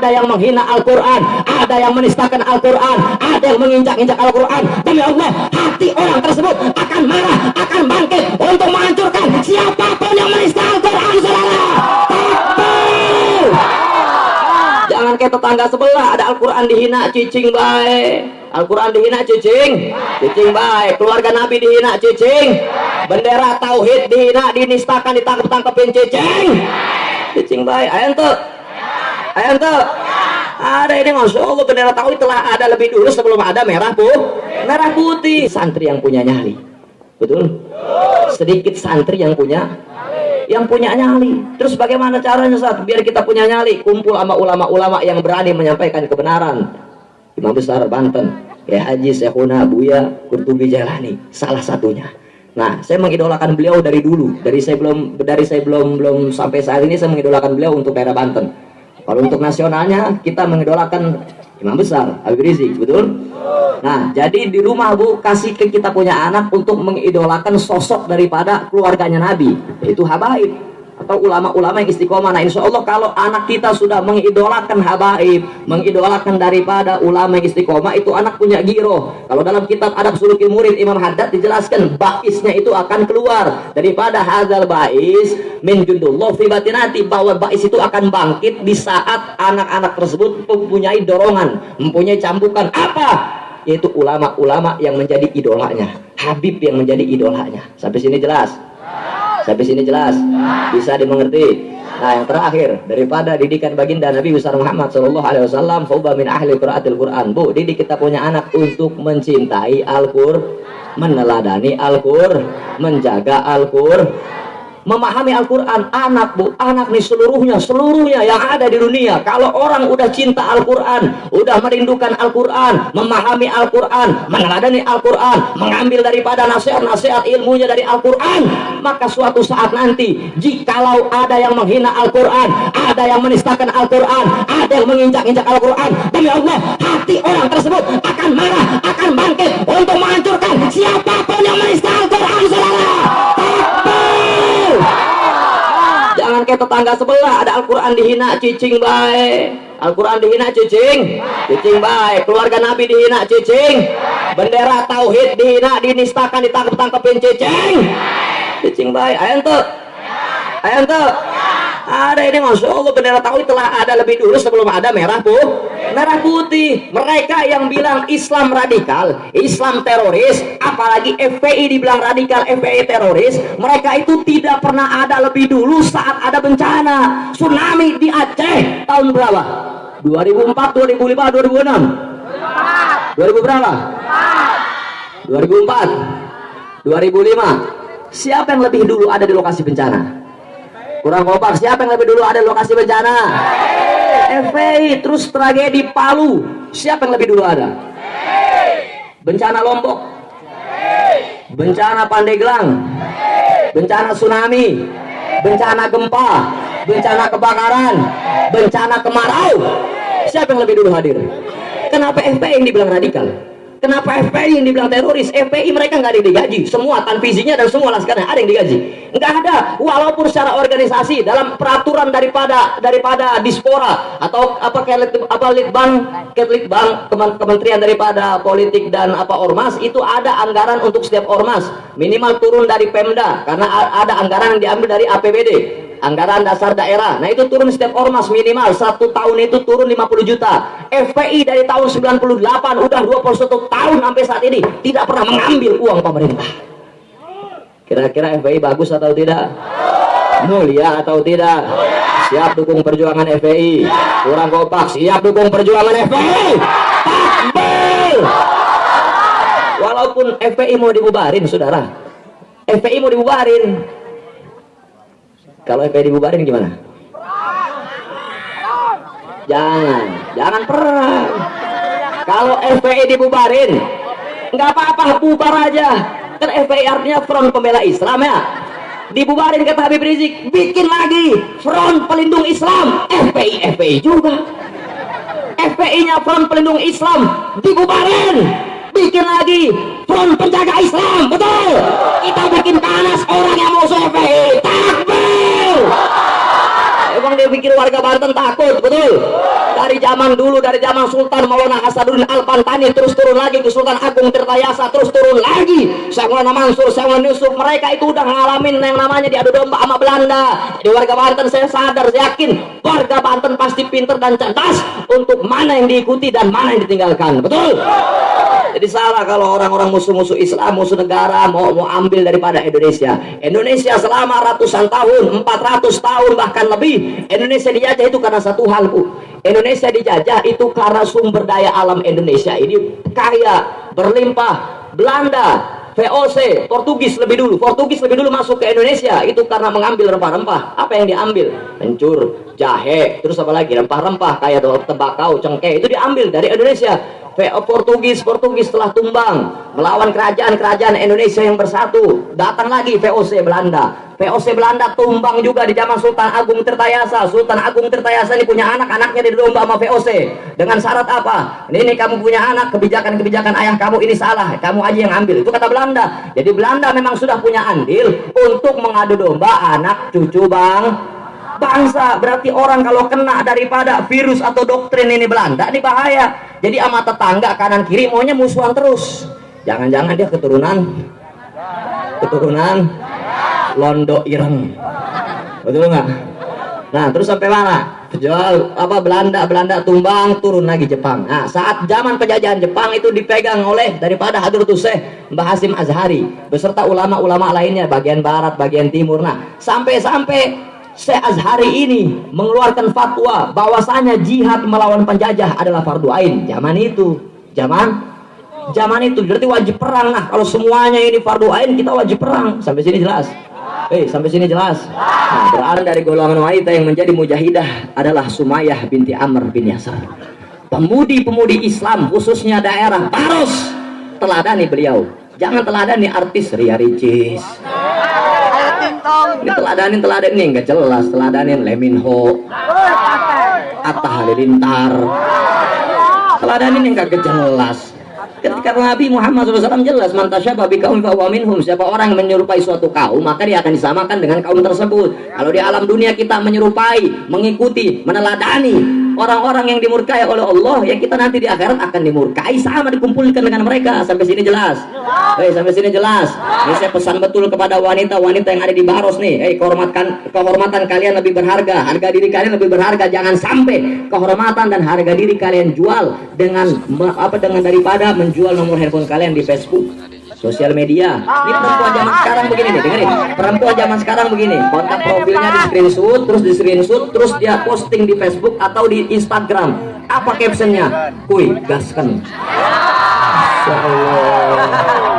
ada yang menghina Al-Quran, ada yang menistakan Al-Quran, ada yang menginjak-injak Al-Quran. Demi Allah, hati orang tersebut akan marah, akan bangkit untuk menghancurkan siapa pun yang menista Al-Quran. Jangan kayak tetangga sebelah, ada Al-Quran dihina, cicing baik. Al-Quran dihina, cicing, cicing baik. Keluarga Nabi dihina, cicing. Bendera Tauhid dihina, dinistakan, ditangkap-tangkapin, cicing. Cicing baik. Ayo tuh. Ayo tuh. Ada ini Masya Allah bendera tauhid telah ada lebih dulu sebelum ada merah putih. Merah putih. Santri yang punya nyali. Betul? Sedikit santri yang punya yang punya nyali. Terus bagaimana caranya saat biar kita punya nyali? Kumpul sama ulama-ulama yang berani menyampaikan kebenaran. Imam Besar Banten, ya Haji Syekhuna Buya Kurtubi Jalani, salah satunya. Nah, saya mengidolakan beliau dari dulu. Dari saya belum dari saya belum belum sampai saat ini saya mengidolakan beliau untuk daerah Banten. Kalau untuk nasionalnya kita mengidolakan imam besar Habib Rizik, betul? Nah, jadi di rumah Bu kasih ke kita punya anak untuk mengidolakan sosok daripada keluarganya Nabi, yaitu habaib atau ulama-ulama yang istiqomah. Nah, insya Allah kalau anak kita sudah mengidolakan habaib, mengidolakan daripada ulama yang istiqomah, itu anak punya giro. Kalau dalam kitab adab suluki murid Imam Haddad dijelaskan, baisnya itu akan keluar daripada hazal bais min jundullah fi batinati bahwa bais itu akan bangkit di saat anak-anak tersebut mempunyai dorongan, mempunyai cambukan apa? Yaitu ulama-ulama yang menjadi idolanya, Habib yang menjadi idolanya. Sampai sini jelas? Sampai sini jelas? Bisa dimengerti? Nah, yang terakhir daripada didikan baginda Nabi besar Muhammad Shallallahu Alaihi Wasallam, Fuba min ahli qiraatil Quran. Bu, didik kita punya anak untuk mencintai Al-Qur, meneladani Al-Qur, menjaga Al-Qur, memahami Al-Quran anak bu anak nih seluruhnya seluruhnya yang ada di dunia. Kalau orang udah cinta Al-Quran udah merindukan Al-Quran memahami Al-Quran meneladani Al-Quran mengambil daripada nasihat-nasihat ilmunya dari Al-Quran maka suatu saat nanti jikalau ada yang menghina Al-Quran ada yang menistakan Al-Quran ada yang menginjak-injak Al-Quran demi Allah hati orang tersebut tetangga sebelah ada Al-Quran dihina cicing baik Al-Quran dihina cicing. Cicing baik keluarga Nabi dihina cicing. Bendera Tauhid dihina dinistakan ditangkap-tangkapin cicing. Cicing baik ayo tuh ayo tuh ada ini Masya Allah bendera tauhid telah ada lebih dulu sebelum ada merah putih merah putih mereka yang bilang Islam radikal Islam teroris apalagi FPI dibilang radikal FPI teroris mereka itu tidak pernah ada lebih dulu saat ada bencana tsunami di Aceh. Tahun berapa? 2004 2005 2006 2000 berapa? 2004 2005 siapa yang lebih dulu ada di lokasi bencana? Kurang kompak siapa yang lebih dulu ada lokasi bencana FPI terus tragedi Palu. Siapa yang lebih dulu ada? Bencana Lombok. Bencana Pandeglang. Bencana tsunami. Bencana gempa. Bencana kebakaran. Bencana kemarau. Siapa yang lebih dulu hadir? Kenapa FPI yang dibilang radikal Kenapa FPI yang dibilang teroris? FPI mereka nggak ada digaji. Semua tanfizinya dan semua laskarnya ada yang digaji. Nggak ada. Walaupun secara organisasi dalam peraturan daripada daripada dispora atau apa kayak apa litbang, litbang kementerian daripada politik dan apa ormas itu ada anggaran untuk setiap ormas minimal turun dari Pemda karena ada anggaran yang diambil dari APBD anggaran dasar daerah. Nah itu turun setiap ormas minimal. Satu tahun itu turun 50 juta. FPI dari tahun 98 udah 21 tahun sampai saat ini tidak pernah mengambil uang pemerintah. Kira-kira FPI bagus atau tidak? Mulia atau tidak? Siap dukung perjuangan FPI kurang kompak. Siap dukung perjuangan FPI takbir! Walaupun FPI mau dibubarin saudara. FPI mau dibubarin kalau FPI dibubarin gimana? Jangan, jangan perang. Kalau FPI dibubarin, nggak apa-apa, bubar aja. Kan FPI artinya Front Pembela Islam ya. Dibubarin kata Habib Rizik, bikin lagi Front Pelindung Islam. FPI, FPI juga. FPI-nya Front Pelindung Islam dibubarin bikin lagi front penjaga Islam warga Banten takut betul dari zaman dulu dari zaman Sultan Maulana Hasanuddin Al Pantani terus turun lagi ke Sultan Agung Tirtayasa terus turun lagi Syekh Maulana Mansur Syekh Maulana Yusuf mereka itu udah ngalamin yang namanya diadu domba sama Belanda di warga Banten saya sadar saya yakin warga Banten pasti pinter dan cerdas untuk mana yang diikuti dan mana yang ditinggalkan betul jadi salah kalau orang-orang musuh-musuh Islam, musuh negara mau mau ambil daripada Indonesia. Indonesia selama ratusan tahun, 400 tahun bahkan lebih, Indonesia dijajah itu karena satu hal, Bu. Indonesia dijajah itu karena sumber daya alam Indonesia ini kaya, berlimpah. Belanda VOC, Portugis lebih dulu. Portugis lebih dulu masuk ke Indonesia itu karena mengambil rempah-rempah. Apa yang diambil? Kencur, jahe, terus apa lagi? Rempah-rempah kayak tembakau, cengkeh itu diambil dari Indonesia. Portugis Portugis telah tumbang. Melawan kerajaan-kerajaan Indonesia yang bersatu. Datang lagi VOC Belanda. VOC Belanda tumbang juga di zaman Sultan Agung Tirtayasa. Sultan Agung Tirtayasa ini punya anak anaknya di domba sama VOC dengan syarat apa? Ini kamu punya anak kebijakan-kebijakan ayah kamu ini salah. Kamu aja yang ambil. Itu kata Belanda. Jadi Belanda memang sudah punya andil untuk mengadu domba anak cucu bang bangsa berarti orang kalau kena daripada virus atau doktrin ini Belanda ini bahaya. Jadi ama tetangga kanan kiri maunya musuhan terus. Jangan-jangan dia keturunan. Keturunan londo ireng. Betul nggak? Nah terus sampai mana? Jual apa Belanda Belanda tumbang turun lagi Jepang. Nah saat zaman penjajahan Jepang itu dipegang oleh daripada Hadratus Syekh Mbah Hasim Azhari beserta ulama-ulama lainnya bagian barat bagian timur. Nah sampai-sampai Syekh Azhari ini mengeluarkan fatwa bahwasanya jihad melawan penjajah adalah fardu ain. Zaman itu zaman zaman itu berarti wajib perang nah kalau semuanya ini fardu ain kita wajib perang. Sampai sini jelas? Eh sampai sini jelas? Nah, berada dari golongan wanita yang menjadi mujahidah adalah Sumayyah binti Amr bin Yasar. Pemudi-pemudi Islam khususnya daerah Baros teladani beliau. Jangan teladani artis Ria Ricis ini teladanin nggak jelas. Teladanin Leminho Atta Halilintar. Teladanin yang gak jelas. Ketika Nabi Muhammad SAW jelas mantasyabah babi kaum minhum. Siapa orang yang menyerupai suatu kaum maka dia akan disamakan dengan kaum tersebut. Kalau di alam dunia kita menyerupai mengikuti meneladani orang-orang yang dimurkai oleh Allah yang kita nanti di akhirat akan dimurkai. Sama dikumpulkan dengan mereka. Sampai sini jelas. Hey, sampai sini jelas. Ini saya pesan betul kepada wanita-wanita yang ada di Baros nih. Hey, kehormatan kehormatan kalian lebih berharga. Harga diri kalian lebih berharga. Jangan sampai kehormatan dan harga diri kalian jual dengan apa dengan daripada menjual nomor handphone kalian di Facebook sosial media. Ini perempuan zaman sekarang begini nih dengerin. Perempuan zaman sekarang begini kontak profilnya di screenshot terus di screenshot terus dia posting di Facebook atau di Instagram. Apa captionnya? Kuy gaskan. Allah